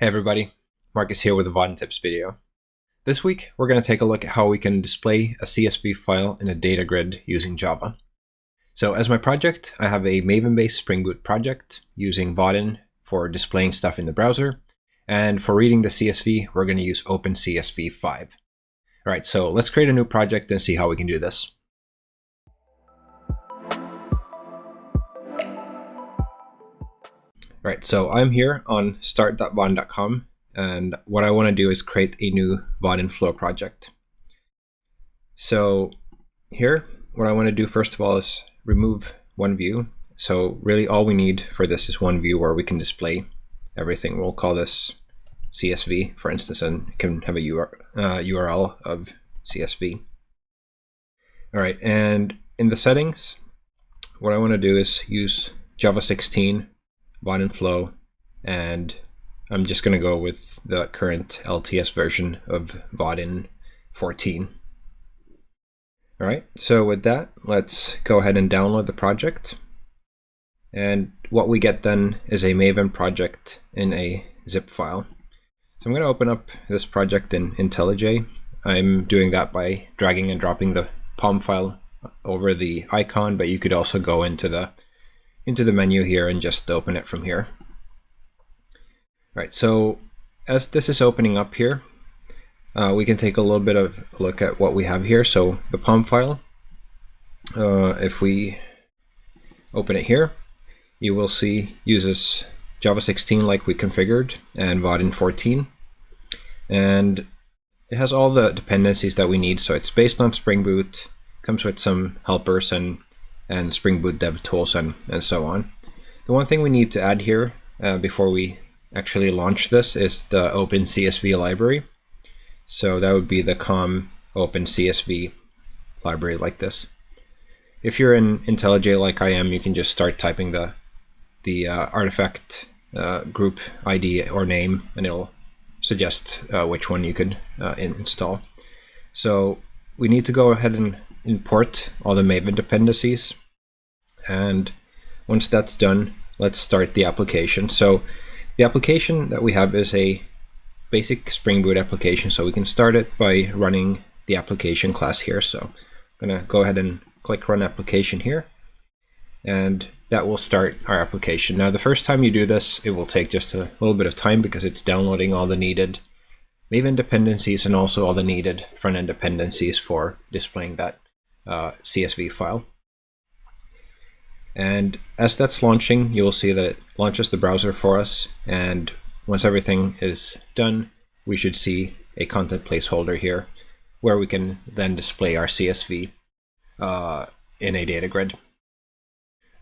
Hey everybody, Marcus here with a Vaadin Tips video. This week we're going to take a look at how we can display a CSV file in a data grid using Java. So as my project, I have a Maven-based Spring Boot project using Vaadin for displaying stuff in the browser, and for reading the CSV, we're going to use OpenCSV 5. Alright, so let's create a new project and see how we can do this. Right, so I'm here on start.vaadin.com and what I want to do is create a new Vaadin Flow project. So here, what I want to do first of all is remove one view. So really all we need for this is one view where we can display everything. We'll call this CSV, for instance, and can have a URL uh, of CSV. All right, and in the settings, what I want to do is use Java 16 Vaadin Flow, and I'm just going to go with the current LTS version of Vaadin 14. All right, so with that, let's go ahead and download the project. And what we get then is a Maven project in a zip file. So I'm going to open up this project in IntelliJ. I'm doing that by dragging and dropping the POM file over the icon, but you could also go into the into the menu here and just open it from here. All right, so as this is opening up here, uh, we can take a little bit of a look at what we have here. So the POM file, uh, if we open it here, you will see uses Java 16 like we configured and Vaadin 14. And it has all the dependencies that we need. So it's based on Spring Boot, comes with some helpers and and Spring Boot dev tools and, and so on. The one thing we need to add here uh, before we actually launch this is the OpenCSV library. So that would be the com OpenCSV library like this. If you're in IntelliJ like I am, you can just start typing the the uh, artifact uh, group ID or name, and it'll suggest uh, which one you could uh, in install. So we need to go ahead and import all the Maven dependencies. And once that's done, let's start the application. So the application that we have is a basic Spring Boot application. So we can start it by running the application class here. So I'm going to go ahead and click run application here. And that will start our application. Now, the first time you do this, it will take just a little bit of time because it's downloading all the needed Maven dependencies and also all the needed front-end dependencies for displaying that uh, CSV file. And as that's launching, you will see that it launches the browser for us. And once everything is done, we should see a content placeholder here where we can then display our CSV uh, in a data grid.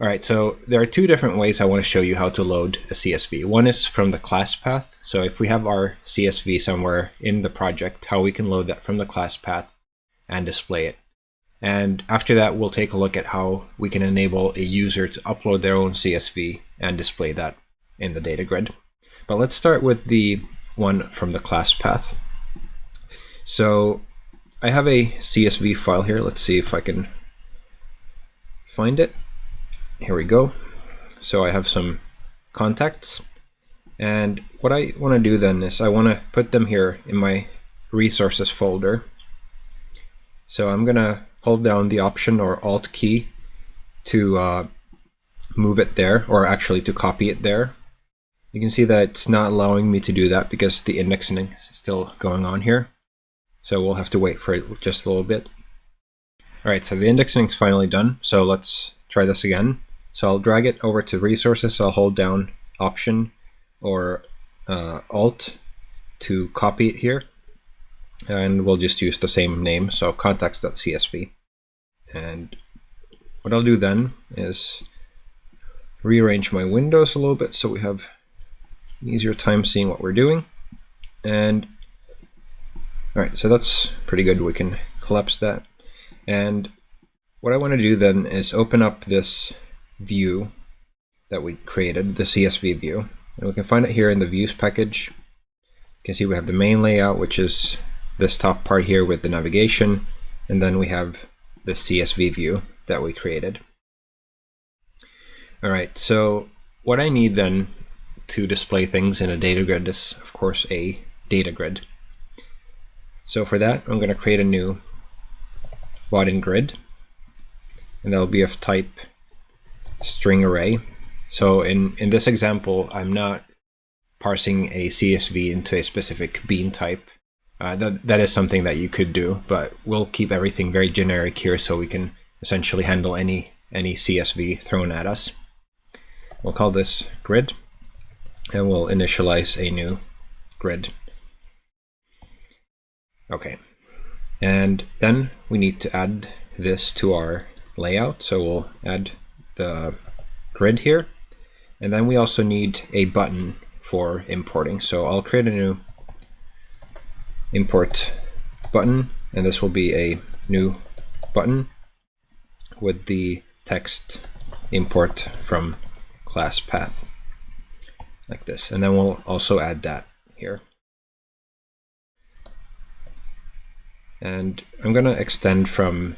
All right, so there are two different ways I want to show you how to load a CSV. One is from the class path. So if we have our CSV somewhere in the project, how we can load that from the class path and display it. And after that, we'll take a look at how we can enable a user to upload their own CSV and display that in the data grid. But let's start with the one from the class path. So I have a CSV file here. Let's see if I can find it. Here we go. So I have some contacts. And what I want to do then is I want to put them here in my resources folder. So I'm going to hold down the Option or Alt key to uh, move it there, or actually to copy it there. You can see that it's not allowing me to do that because the indexing is still going on here. So we'll have to wait for it just a little bit. All right, so the indexing is finally done. So let's try this again. So I'll drag it over to resources. I'll hold down Option or uh, Alt to copy it here and we'll just use the same name, so contacts.csv. And what I'll do then is rearrange my windows a little bit so we have an easier time seeing what we're doing. And all right, so that's pretty good. We can collapse that. And what I want to do then is open up this view that we created, the CSV view. And we can find it here in the views package. You can see we have the main layout, which is this top part here with the navigation, and then we have the CSV view that we created. All right, so what I need then to display things in a data grid is, of course, a data grid. So for that, I'm going to create a new Vaadin grid, and that'll be of type string array. So in, in this example, I'm not parsing a CSV into a specific bean type. Uh, that, that is something that you could do, but we'll keep everything very generic here so we can essentially handle any, any CSV thrown at us. We'll call this grid, and we'll initialize a new grid. Okay, and then we need to add this to our layout. So we'll add the grid here. And then we also need a button for importing. So I'll create a new import button, and this will be a new button with the text import from class path like this. And then we'll also add that here. And I'm going to extend from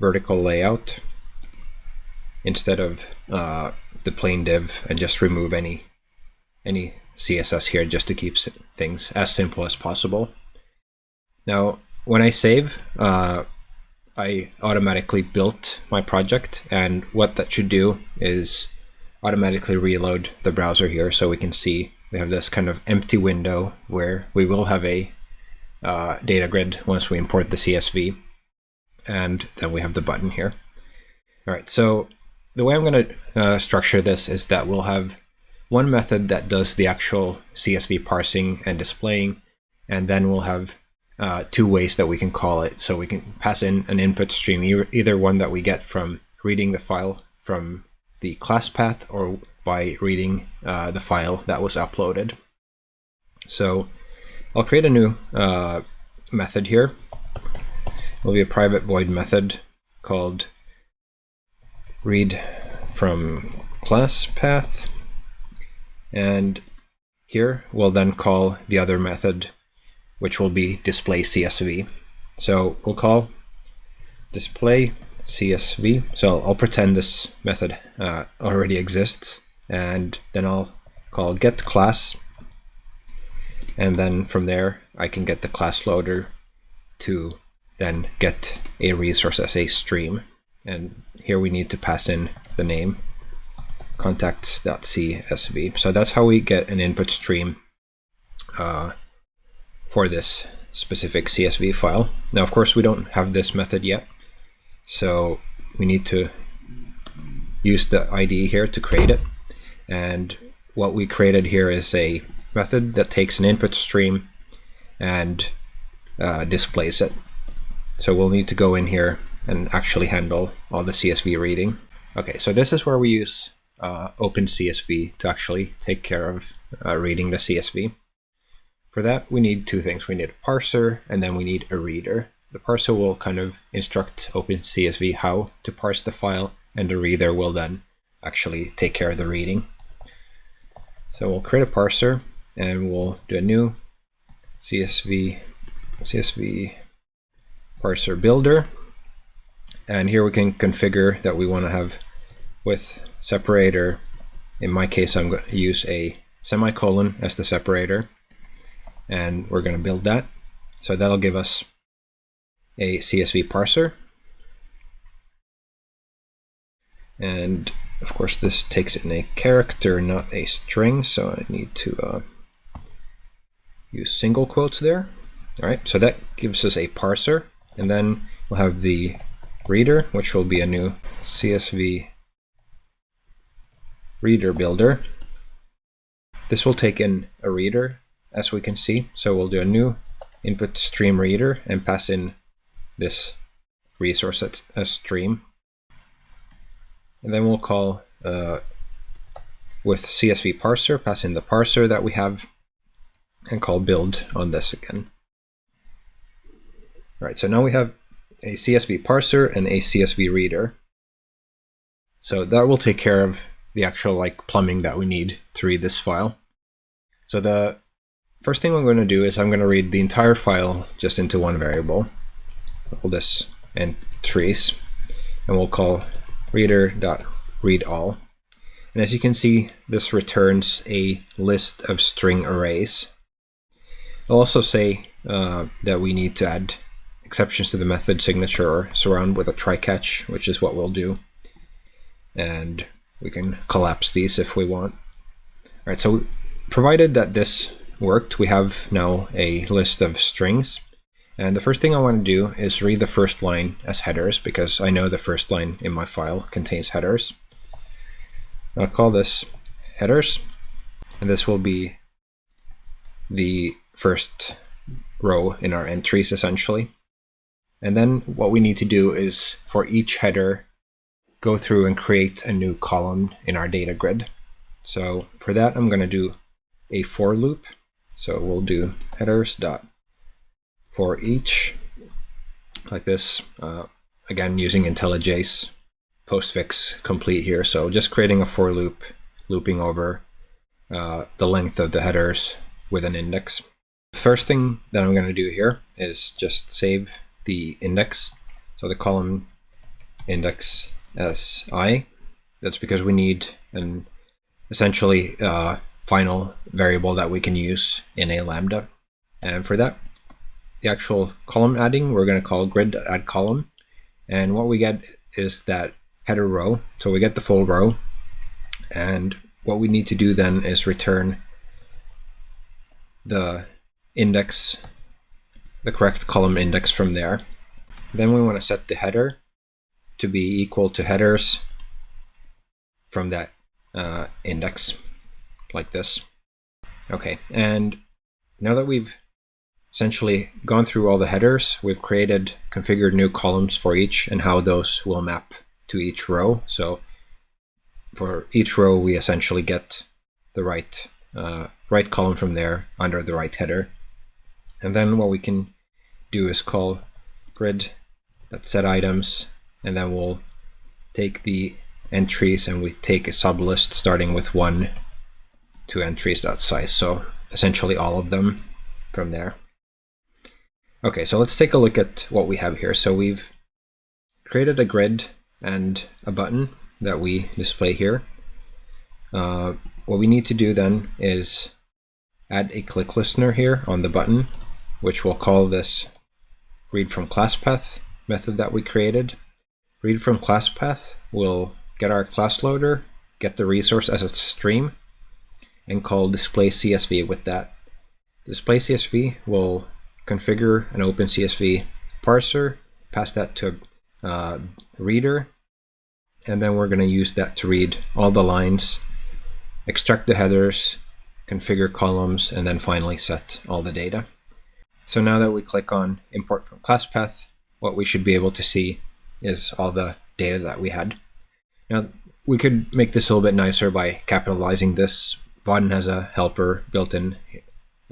vertical layout instead of uh, the plain div and just remove any any CSS here just to keep things as simple as possible. Now, when I save, uh, I automatically built my project and what that should do is automatically reload the browser here so we can see we have this kind of empty window where we will have a uh, data grid once we import the CSV. And then we have the button here. All right, so the way I'm going to uh, structure this is that we'll have one method that does the actual CSV parsing and displaying, and then we'll have uh, two ways that we can call it. So we can pass in an input stream, either one that we get from reading the file from the class path or by reading uh, the file that was uploaded. So I'll create a new uh, method here. It'll be a private void method called read from class path. And here we'll then call the other method, which will be display CSV. So we'll call display CSV. So I'll pretend this method uh, already exists, and then I'll call get class and then from there I can get the class loader to then get a resource as a stream and here we need to pass in the name contacts.csv so that's how we get an input stream uh, for this specific CSV file now of course we don't have this method yet so we need to use the ID here to create it and what we created here is a method that takes an input stream and uh, displays it. So we'll need to go in here and actually handle all the CSV reading. Okay, so this is where we use uh, OpenCSV to actually take care of uh, reading the CSV. For that, we need two things. We need a parser, and then we need a reader. The parser will kind of instruct OpenCSV how to parse the file, and the reader will then actually take care of the reading. So we'll create a parser, and we'll do a new CSV CSV parser builder and here we can configure that we want to have with separator in my case I'm going to use a semicolon as the separator and we're going to build that so that'll give us a CSV parser and of course this takes in a character not a string so I need to uh, use single quotes there. All right, so that gives us a parser, and then we'll have the reader, which will be a new CSV reader builder. This will take in a reader, as we can see. So we'll do a new input stream reader and pass in this resource as, as stream. And then we'll call uh, with CSV parser, pass in the parser that we have and call build on this again. All right, so now we have a CSV parser and a CSV reader. So that will take care of the actual like plumbing that we need to read this file. So the first thing I'm going to do is I'm going to read the entire file just into one variable. All this entries, and we'll call reader.readAll. And as you can see, this returns a list of string arrays. I'll also say uh, that we need to add exceptions to the method signature or surround with a try catch, which is what we'll do. And we can collapse these if we want. All right, so provided that this worked, we have now a list of strings. And the first thing I want to do is read the first line as headers because I know the first line in my file contains headers. I'll call this headers, and this will be the first row in our entries essentially. And then what we need to do is for each header, go through and create a new column in our data grid. So for that, I'm going to do a for loop. So we'll do headers dot for each like this. Uh, again, using IntelliJ's postfix complete here. So just creating a for loop, looping over uh, the length of the headers with an index. First thing that I'm going to do here is just save the index. So the column index as i. That's because we need an essentially uh, final variable that we can use in a lambda. And for that, the actual column adding, we're going to call grid add column. And what we get is that header row. So we get the full row. And what we need to do then is return the index, the correct column index from there. Then we want to set the header to be equal to headers from that uh, index like this. Okay, and now that we've essentially gone through all the headers, we've created, configured new columns for each and how those will map to each row. So for each row, we essentially get the right uh, right column from there under the right header. And then what we can do is call grid set items, and then we'll take the entries and we take a sublist starting with one to entries size. So essentially all of them from there. Okay, so let's take a look at what we have here. So we've created a grid and a button that we display here. Uh, what we need to do then is add a click listener here on the button, which we'll call this read from class path method that we created. Read from class path will get our class loader, get the resource as a stream, and call display CSV with that. Display CSV will configure an open CSV parser, pass that to uh, reader, and then we're going to use that to read all the lines, extract the headers, configure columns, and then finally set all the data. So now that we click on import from class path, what we should be able to see is all the data that we had. Now we could make this a little bit nicer by capitalizing this. Vaadin has a helper built in.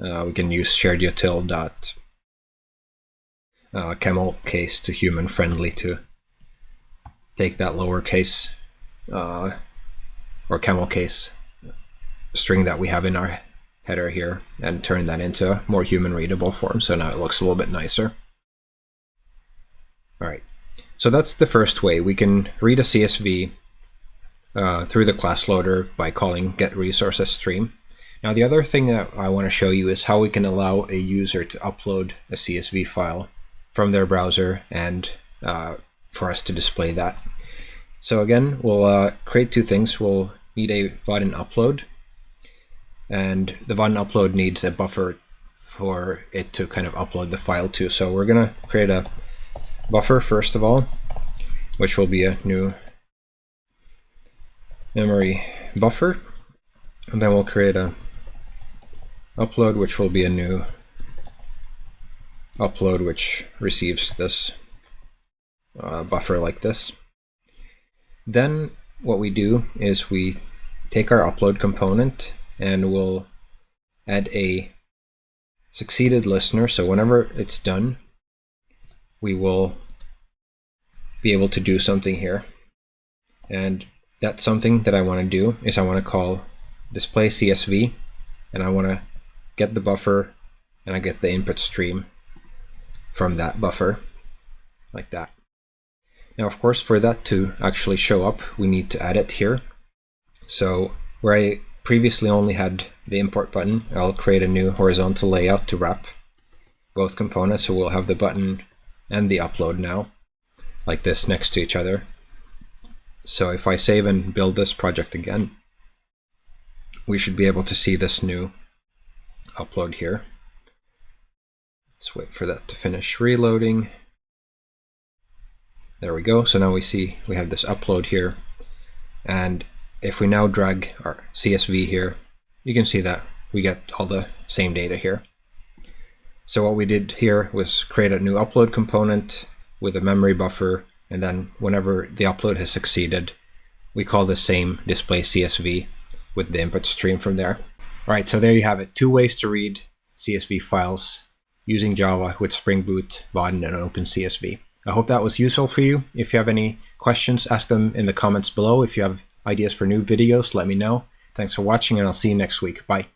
Uh, we can use shared util dot uh, camel case to human friendly to take that lowercase uh, or camel case string that we have in our header here and turn that into a more human readable form. So now it looks a little bit nicer. All right, so that's the first way. We can read a CSV uh, through the class loader by calling get resources stream. Now the other thing that I want to show you is how we can allow a user to upload a CSV file from their browser and uh, for us to display that. So again, we'll uh, create two things. We'll need a Vaadin upload and the Vaadin upload needs a buffer for it to kind of upload the file to. So we're gonna create a buffer first of all, which will be a new memory buffer. And then we'll create a upload, which will be a new upload, which receives this uh, buffer like this. Then what we do is we take our upload component and we'll add a succeeded listener. So whenever it's done, we will be able to do something here. And that's something that I want to do is I want to call display CSV and I want to get the buffer and I get the input stream from that buffer like that. Now, of course, for that to actually show up, we need to add it here. So where I previously only had the import button, I'll create a new horizontal layout to wrap both components. So we'll have the button and the upload now, like this next to each other. So if I save and build this project again, we should be able to see this new upload here. Let's wait for that to finish reloading. There we go. So now we see we have this upload here. And if we now drag our CSV here, you can see that we get all the same data here. So what we did here was create a new upload component with a memory buffer, and then whenever the upload has succeeded, we call the same display CSV with the input stream from there. All right, so there you have it. Two ways to read CSV files using Java with Spring Boot, Vaadin, and OpenCSV. I hope that was useful for you. If you have any questions, ask them in the comments below. If you have ideas for new videos, let me know. Thanks for watching, and I'll see you next week. Bye.